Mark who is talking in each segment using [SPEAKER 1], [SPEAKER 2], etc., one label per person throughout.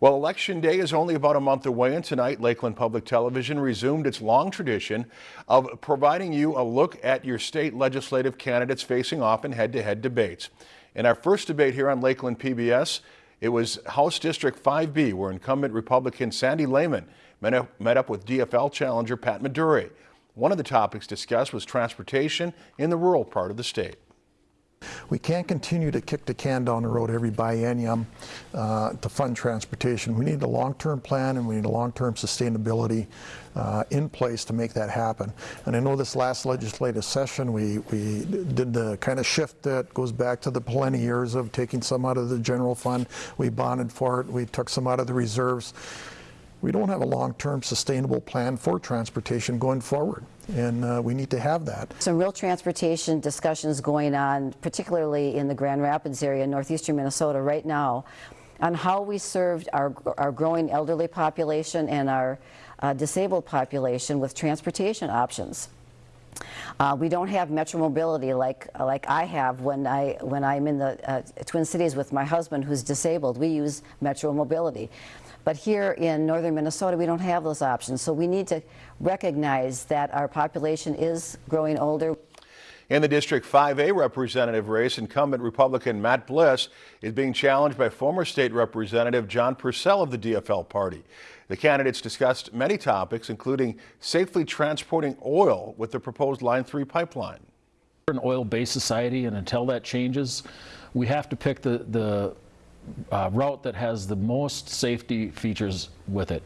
[SPEAKER 1] Well, Election Day is only about a month away, and tonight Lakeland Public Television resumed its long tradition of providing you a look at your state legislative candidates facing off in head-to-head debates. In our first debate here on Lakeland PBS, it was House District 5B, where incumbent Republican Sandy Layman met up, met up with DFL challenger Pat Medure. One of the topics discussed was transportation in the rural part of the state.
[SPEAKER 2] We can't continue to kick the can down the road every biennium uh, to fund transportation. We need a long-term plan and we need a long-term sustainability uh, in place to make that happen. And I know this last legislative session we, we did the kind of shift that goes back to the Pawlenty years of taking some out of the general fund. We bonded for it. We took some out of the reserves we don't have a long-term sustainable plan for transportation going forward and uh, we need to have that.
[SPEAKER 3] Some real transportation discussions going on, particularly in the Grand Rapids area, northeastern Minnesota right now, on how we served our, our growing elderly population and our uh, disabled population with transportation options. Uh, we don't have metro mobility like like I have when I when I'm in the uh, Twin Cities with my husband who's disabled. We use metro mobility. But here in northern Minnesota, we don't have those options. So we need to recognize that our population is growing older.
[SPEAKER 1] In the District 5A representative race, incumbent Republican Matt Bliss is being challenged by former state representative John Persell of the DFL party. The candidates discussed many topics, including safely transporting oil with the proposed Line 3 pipeline.
[SPEAKER 4] We're an oil-based society, and until that changes, we have to pick the, the uh, route that has the most safety features with it.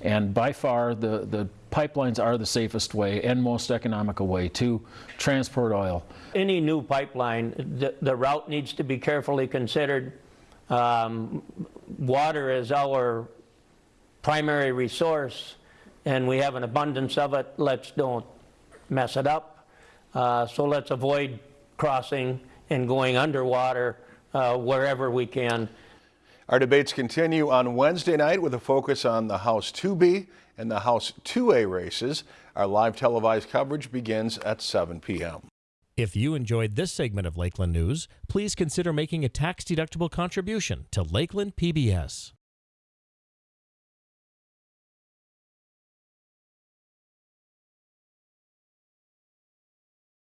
[SPEAKER 4] And by far, the, the pipelines are the safest way and most economical way to transport oil.
[SPEAKER 5] Any new pipeline, the, the route needs to be carefully considered. Um, water is our primary resource and we have an abundance of it. Let's don't mess it up. Uh, so let's avoid crossing and going underwater uh, wherever we can.
[SPEAKER 1] Our debates continue on Wednesday night with a focus on the House 2B and the House 2A races. Our live televised coverage begins at 7 p.m.
[SPEAKER 6] If you enjoyed this segment of Lakeland News, please consider making a tax-deductible contribution to Lakeland PBS.